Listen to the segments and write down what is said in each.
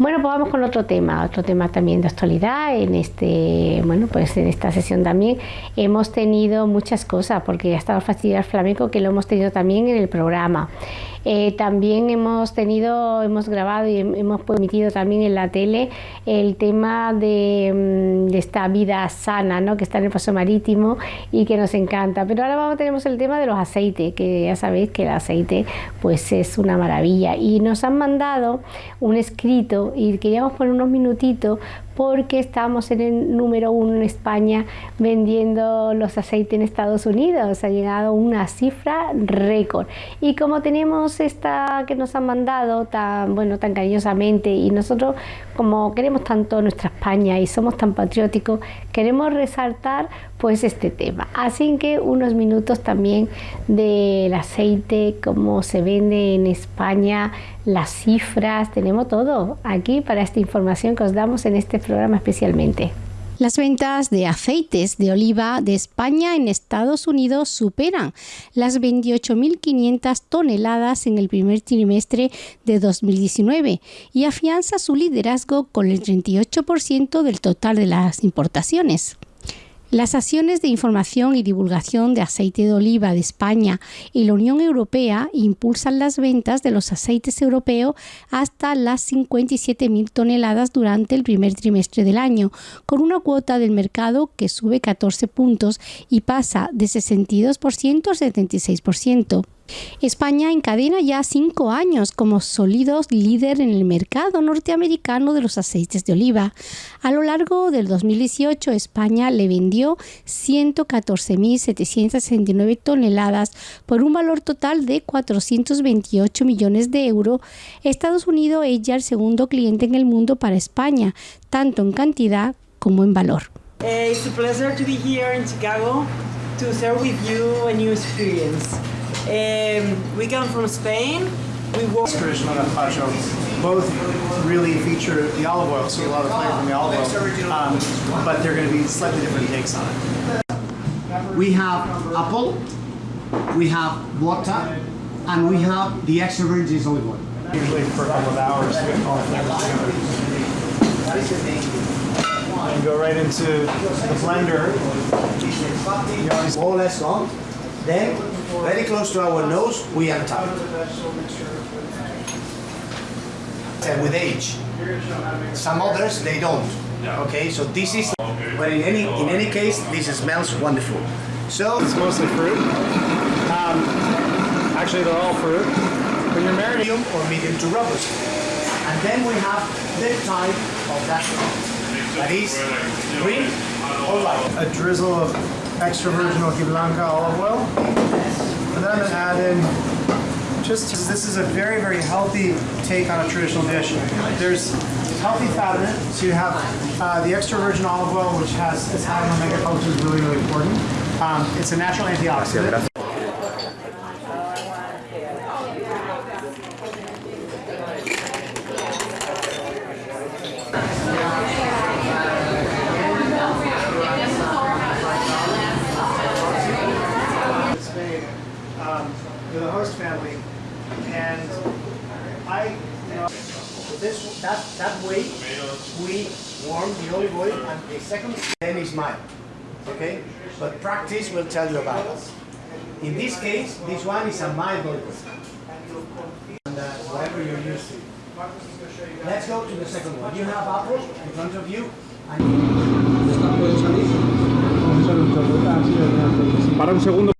Bueno, pues vamos con otro tema, otro tema también de actualidad. En este, bueno, pues en esta sesión también hemos tenido muchas cosas, porque ha estado Festival Flamenco que lo hemos tenido también en el programa. Eh, también hemos tenido, hemos grabado y hemos emitido también en la tele el tema de, mm, de, esta vida sana, ¿no? que está en el paso marítimo y que nos encanta. Pero ahora vamos, tenemos el tema de los aceites, que ya sabéis que el aceite pues es una maravilla. Y nos han mandado un escrito y queríamos poner unos minutitos porque estamos en el número uno en España vendiendo los aceites en Estados Unidos. Ha llegado una cifra récord. Y como tenemos esta que nos han mandado tan, bueno, tan cariñosamente y nosotros como queremos tanto nuestra España y somos tan patrióticos, queremos resaltar pues este tema. Así que unos minutos también del aceite, cómo se vende en España, las cifras, tenemos todo aquí para esta información que os damos en este programa especialmente. Las ventas de aceites de oliva de España en Estados Unidos superan las 28.500 toneladas en el primer trimestre de 2019 y afianza su liderazgo con el 38% del total de las importaciones. Las acciones de información y divulgación de aceite de oliva de España y la Unión Europea impulsan las ventas de los aceites europeos hasta las 57.000 toneladas durante el primer trimestre del año, con una cuota del mercado que sube 14 puntos y pasa de 62% a 76%. España encadena ya cinco años como sólido líder en el mercado norteamericano de los aceites de oliva. A lo largo del 2018, España le vendió 114.769 toneladas por un valor total de 428 millones de euros. Estados Unidos es ya el segundo cliente en el mundo para España, tanto en cantidad como en valor. Eh, it's a pleasure to be here Chicago to share with you a new experience. Um, we come from Spain. We work traditional gazpacho. Both really feature the olive oil, so a lot of flavor from the olive oil, um, but they're going to be slightly different takes on it. We have apple, we have water, and we have the extra virgin olive oil. Usually for a couple of hours to all together. And go right into the blender. You always More or less long. Then very close to our nose, we untap. And with age. Some others, they don't. Okay, so this is, but in any, in any case, this smells wonderful. So, it's mostly fruit. Um, actually, they're all fruit. When you're married, medium or medium to robust. And then we have the type of that that is green or white. a drizzle of extra virgin Blanca olive oil. And then I'm gonna add in just, this is a very, very healthy take on a traditional dish. There's healthy fat in it, so you have uh, the extra virgin olive oil, which has, is high in omega which is really, really important. Um, it's a natural antioxidant. Um, a host family, and I, you this, that, that way, we warm the olive oil and the second then is mild. Okay? But practice will tell you about it. In this case, this one is a mild olive oil. And uh, whatever you're used to. Let's go to the second one. You have apple in front of you. Para un segundo.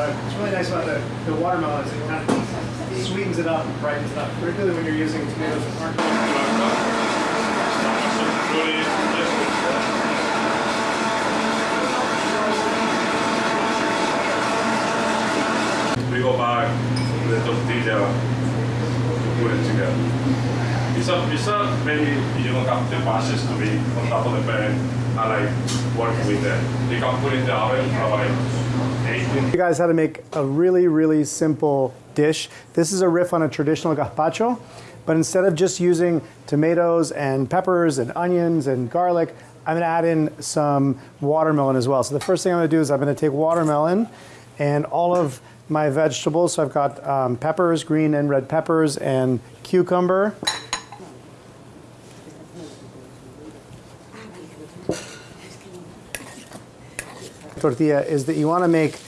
Uh, it's really nice about the, the watermelons. it kind of sweetens it up and brightens it up, particularly when you're using tomatoes that aren't We go back the tortilla to put it together. It's a, it's a maybe you don't have the masses to be on top of the pan. I like working with that. You can put it in the oven for like you guys how to make a really, really simple dish. This is a riff on a traditional gazpacho, but instead of just using tomatoes and peppers and onions and garlic, I'm gonna add in some watermelon as well. So the first thing I'm gonna do is I'm gonna take watermelon and all of my vegetables. So I've got um, peppers, green and red peppers, and cucumber. Tortilla is that you want to make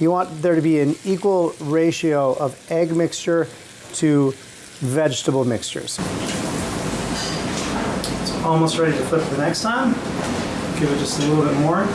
you want there to be an equal ratio of egg mixture to vegetable mixtures. It's almost ready to flip the next time. Give it just a little bit more.